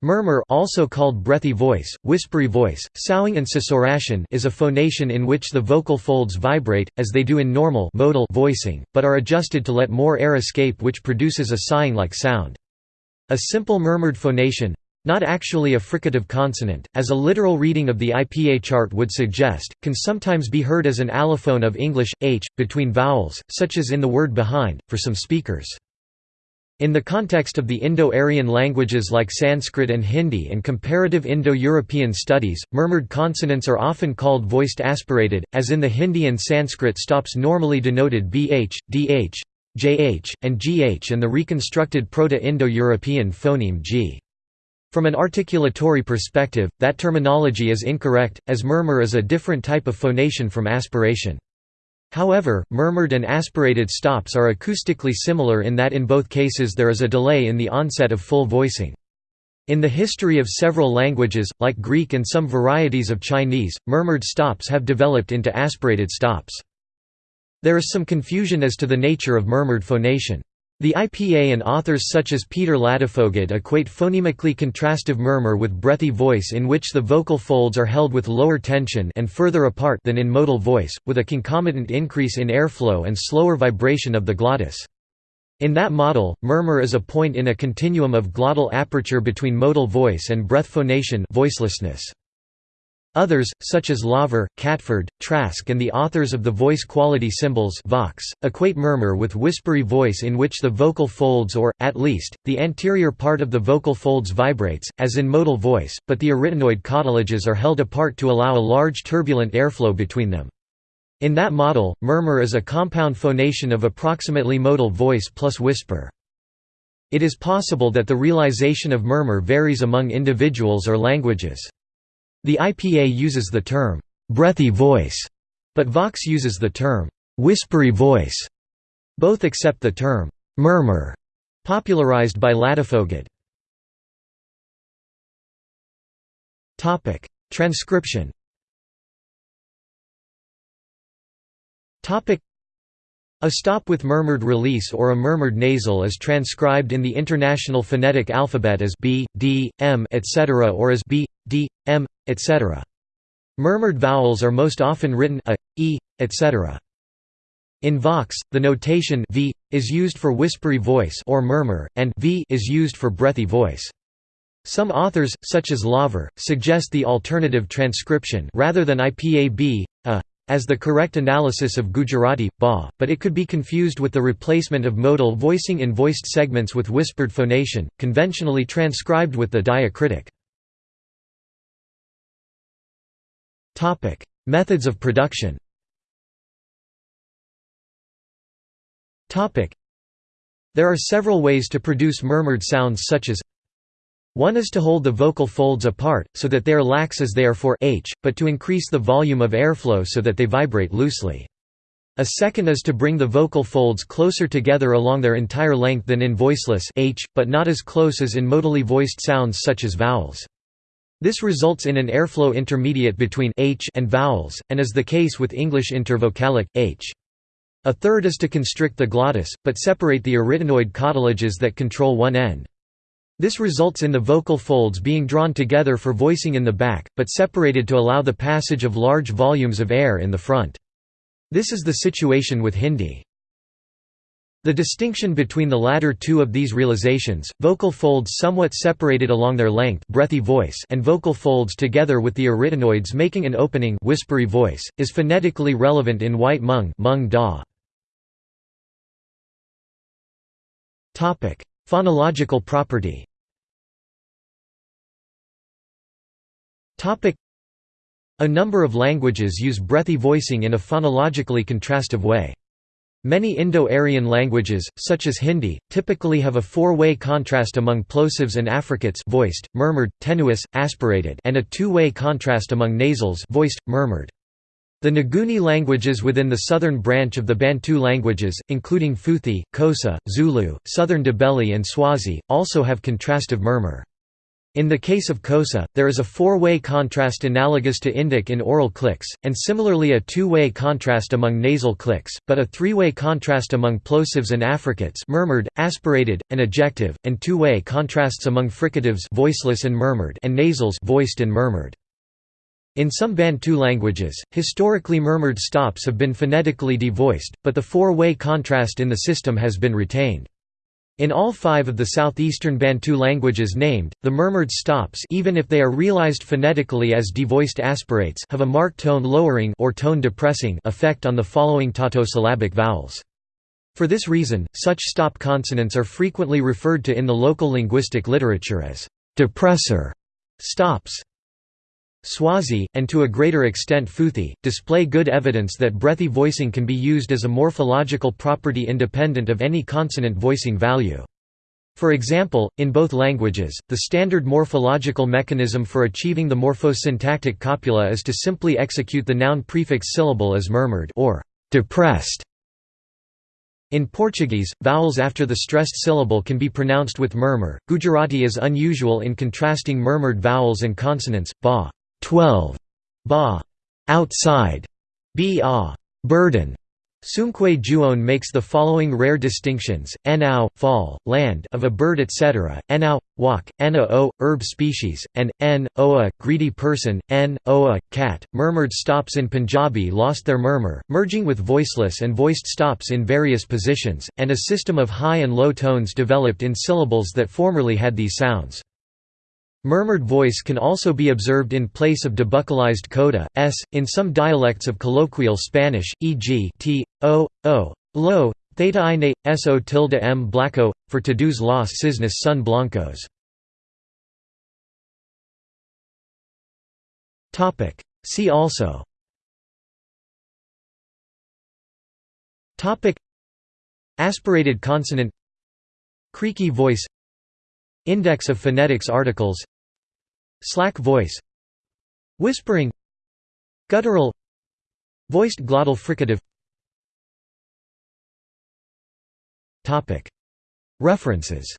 Murmur also called breathy voice, whispery voice, soughing and susurration is a phonation in which the vocal folds vibrate, as they do in normal modal voicing, but are adjusted to let more air escape which produces a sighing-like sound. A simple murmured phonation—not actually a fricative consonant, as a literal reading of the IPA chart would suggest, can sometimes be heard as an allophone of English, h, between vowels, such as in the word behind, for some speakers. In the context of the Indo-Aryan languages like Sanskrit and Hindi and comparative Indo-European studies, murmured consonants are often called voiced aspirated, as in the Hindi and Sanskrit stops normally denoted bh, dh, jh, and gh and the reconstructed Proto-Indo-European phoneme g. From an articulatory perspective, that terminology is incorrect, as murmur is a different type of phonation from aspiration. However, murmured and aspirated stops are acoustically similar in that in both cases there is a delay in the onset of full voicing. In the history of several languages, like Greek and some varieties of Chinese, murmured stops have developed into aspirated stops. There is some confusion as to the nature of murmured phonation. The IPA and authors such as Peter Ladefoged equate phonemically contrastive murmur with breathy voice in which the vocal folds are held with lower tension and further apart than in modal voice, with a concomitant increase in airflow and slower vibration of the glottis. In that model, murmur is a point in a continuum of glottal aperture between modal voice and breath phonation voicelessness. Others, such as Laver, Catford, Trask and the authors of the voice quality symbols Vox, equate murmur with whispery voice in which the vocal folds or, at least, the anterior part of the vocal folds vibrates, as in modal voice, but the arytenoid cartilages are held apart to allow a large turbulent airflow between them. In that model, murmur is a compound phonation of approximately modal voice plus whisper. It is possible that the realization of murmur varies among individuals or languages. The IPA uses the term, "'breathy voice' but Vox uses the term, "'whispery voice' Both accept the term, "'murmur' popularized by Ladefoged. Transcription a stop with murmured release or a murmured nasal is transcribed in the International Phonetic Alphabet as b, d, m etc. or as b, d, m, etc. Murmured vowels are most often written a, e, etc. In Vox, the notation v is used for whispery voice or murmur, and v is used for breathy voice. Some authors, such as Laver, suggest the alternative transcription rather than IPA a, as the correct analysis of Gujarati, ba, but it could be confused with the replacement of modal voicing in voiced segments with whispered phonation, conventionally transcribed with the diacritic. Methods of production Topic: There are several ways to produce murmured sounds such as one is to hold the vocal folds apart, so that they are lax as they are for h, but to increase the volume of airflow so that they vibrate loosely. A second is to bring the vocal folds closer together along their entire length than in voiceless h, but not as close as in modally voiced sounds such as vowels. This results in an airflow intermediate between h and vowels, and is the case with English intervocalic, h. A third is to constrict the glottis, but separate the arytenoid cartilages that control one end. This results in the vocal folds being drawn together for voicing in the back, but separated to allow the passage of large volumes of air in the front. This is the situation with Hindi. The distinction between the latter two of these realizations, vocal folds somewhat separated along their length breathy voice and vocal folds together with the arytenoids making an opening whispery voice, is phonetically relevant in white Hmong. Phonological property A number of languages use breathy voicing in a phonologically contrastive way. Many Indo-Aryan languages, such as Hindi, typically have a four-way contrast among plosives and affricates voiced, murmured, tenuis, aspirated and a two-way contrast among nasals voiced, murmured. The Nguni languages within the southern branch of the Bantu languages, including Phuthi, Xhosa, Zulu, Southern Ndebele and Swazi, also have contrastive murmur. In the case of Xhosa, there is a four-way contrast analogous to Indic in oral clicks, and similarly a two-way contrast among nasal clicks, but a three-way contrast among plosives and affricates murmured, aspirated, and ejective, and two-way contrasts among fricatives voiceless and murmured and nasals voiced and murmured. In some Bantu languages, historically murmured stops have been phonetically devoiced, but the four-way contrast in the system has been retained. In all five of the southeastern Bantu languages named, the murmured stops even if they are realized phonetically as devoiced aspirates have a marked tone lowering or tone depressing effect on the following tautosyllabic vowels. For this reason, such stop consonants are frequently referred to in the local linguistic literature as depressor stops. Swazi, and to a greater extent Phuthi, display good evidence that breathy voicing can be used as a morphological property independent of any consonant voicing value. For example, in both languages, the standard morphological mechanism for achieving the morphosyntactic copula is to simply execute the noun prefix syllable as murmured or depressed. In Portuguese, vowels after the stressed syllable can be pronounced with murmur. Gujarati is unusual in contrasting murmured vowels and consonants, ba 12 ba outside ba burden Soomkhwe Juon makes the following rare distinctions: nao, fall, land of a bird, etc., nao, walk, ana o, herb species, and n, oa, greedy person, n, oa, cat. Murmured stops in Punjabi lost their murmur, merging with voiceless and voiced stops in various positions, and a system of high and low tones developed in syllables that formerly had these sounds. Murmured voice can also be observed in place of debuccalized coda, s, in some dialects of colloquial Spanish, e.g. t, o, o, lo, theta i ine, so tilde m blanco, for todos los cisnes son blancos. See also. Aspirated consonant. Creaky voice. Index of phonetics articles Slack voice. Whispering. Guttural. Voiced glottal fricative. References